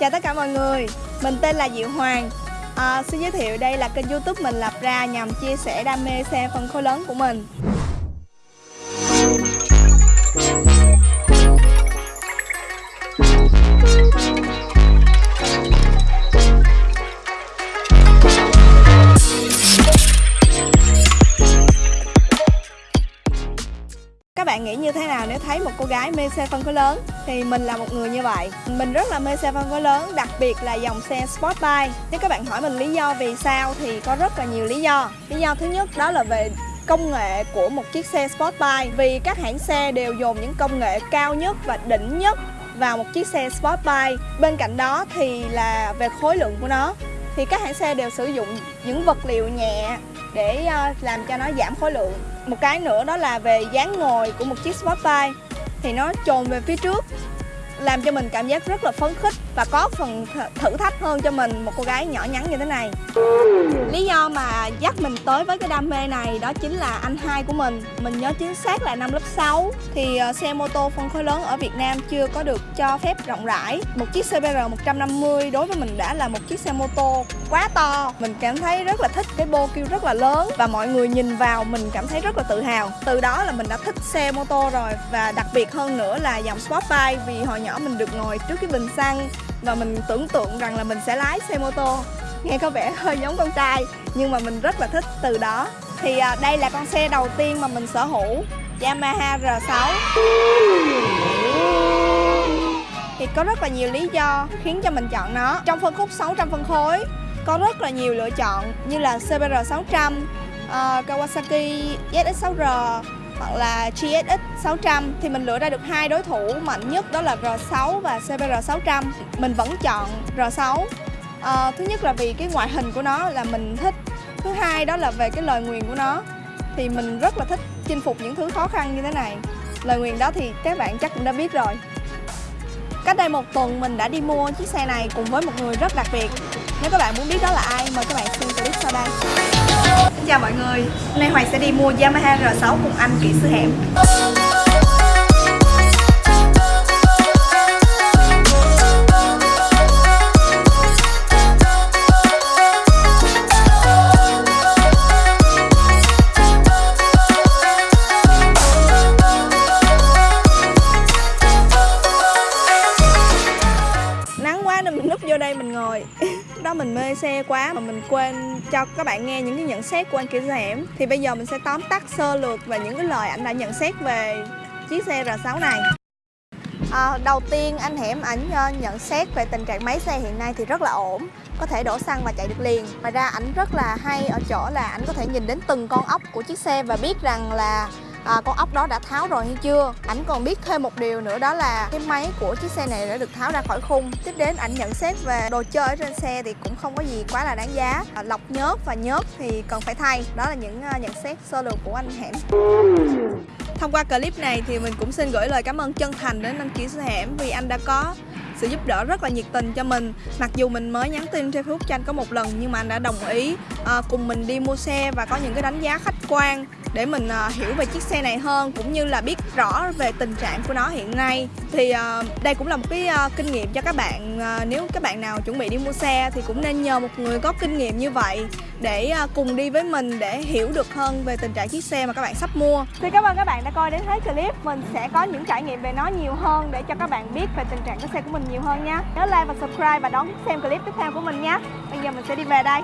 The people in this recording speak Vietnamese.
Chào tất cả mọi người, mình tên là Diệu Hoàng. À, Xin giới thiệu đây là kênh youtube mình lập ra nhằm chia sẻ đam mê xe phân khối lớn của mình. Các bạn nghĩ như thế nào nếu thấy một cô gái mê xe phân khối lớn? Thì mình là một người như vậy. Mình rất là mê xe phân khối lớn, đặc biệt là dòng xe sport bike. Nếu các bạn hỏi mình lý do vì sao thì có rất là nhiều lý do. Lý do thứ nhất đó là về công nghệ của một chiếc xe sport bike. Vì các hãng xe đều dồn những công nghệ cao nhất và đỉnh nhất vào một chiếc xe sport bike. Bên cạnh đó thì là về khối lượng của nó. Thì các hãng xe đều sử dụng những vật liệu nhẹ để ờ, làm cho nó giảm khối lượng. Một cái nữa đó là về dáng ngồi của một chiếc sport bike thì nó trồn về phía trước, làm cho mình cảm giác rất là phấn khích và có phần thử thách hơn cho mình, một cô gái nhỏ nhắn như thế này. Lý do mà dắt mình tới với cái đam mê này đó chính là anh hai của mình. Mình nhớ chính xác là năm lớp 6 thì ờ, xe mô tô phân khối lớn ở Việt Nam chưa có được cho phép rộng rãi. Một chiếc CBR 150 đối với mình đã là một chiếc xe mô tô quá to. Mình cảm thấy rất là thích cái bô kêu rất là lớn và mọi người nhìn vào mình cảm thấy rất là tự hào. Từ đó là mình đã thích xe mô tô rồi và đặc biệt hơn nữa là dòng sport bike vì hồi nhỏ mình được ngồi trước cái bình xăng và mình tưởng tượng rằng là mình sẽ lái xe mô tô. Nghe có vẻ hơi giống con trai nhưng mà mình rất là thích từ đó. Thì à, đây là con xe đầu tiên mà mình sở hữu Yamaha R6 thì có rất là nhiều lý do khiến cho mình chọn nó. Trong phân khúc 600 phân khối có rất là nhiều lựa chọn như là CBR 600 uh, ờ, Kawasaki ZX6R hoặc là GSX 600 thì mình lựa ra được hai đối thủ mạnh nhất đó là R6 và CBR 600 mình vẫn chọn R6 à, ờ, thứ nhất là vì cái ngoại hình của nó là mình thích. Thứ hai đó là về cái lời nguyền của nó thì mình rất là thích chinh phục những thứ khó khăn như thế này. Lời nguyền đó thì các bạn chắc cũng đã biết rồi. Cách đây một tuần mình đã đi mua chiếc xe này cùng với một người rất đặc biệt. Nếu các bạn muốn biết đó là ai mời các bạn xem clip sau đây chào mọi người. Hôm nay sẽ đi mua Yamaha R6 cùng anh kỹ sư hẻm vô đây mình ngồi. Đó mình mê xe quá mà mình quên cho các bạn nghe những cái nhận xét của anh kia Hẻm. Thì bây giờ mình sẽ tóm tắt sơ lược về những cái lời anh đã nhận xét về chiếc xe R6 này. À, đầu tiên anh Hẻm ảnh ờ, nhận xét về tình trạng máy xe hiện nay thì rất là ổn có thể đổ xăng và chạy được liền. Ngoài ra ảnh rất là hay ở chỗ là ảnh có thể nhìn đến từng con ốc của chiếc xe và biết rằng là à, con ốc đó đã tháo rồi hay chưa? Ảnh còn biết thêm một điều nữa đó là cái máy của chiếc xe này đã được tháo ra khỏi khung. Tiếp đến ảnh nhận xét về đồ chơi ở trên xe thì cũng không có gì quá là đáng giá. À, lọc nhớt và nhớt thì cần phải thay. Đó là những uh, nhận xét sơ lược của anh hẻm. Thông qua clip này thì mình cũng xin gửi lời cảm ơn chân thành đến anh kỹ sư hẻm vì anh đã có sự giúp đỡ rất là nhiệt tình cho mình. Mặc dù mình mới nhắn tin trên facebook cho anh có một lần nhưng mà anh đã đồng ý uh, cùng mình đi mua xe và có những cái đánh giá khách quan để mình uh, hiểu về chiếc xe này hơn cũng như là biết rõ về tình trạng của nó hiện nay. Thì uh, đây cũng là một cái uh, kinh nghiệm cho các bạn uh, nếu các bạn nào chuẩn bị đi mua xe thì cũng nên nhờ một người có kinh nghiệm như vậy để uh, cùng đi với mình để hiểu được hơn về tình trạng chiếc xe mà các bạn sắp mua. Thì cảm ơn các bạn đã coi đến hết clip. Mình sẽ có những trải nghiệm về nó nhiều hơn để cho các bạn biết về tình trạng của xe của mình nhiều hơn nha. Nhớ like và subscribe và đón xem clip tiếp theo của mình nhé bây giờ mình sẽ đi về đây.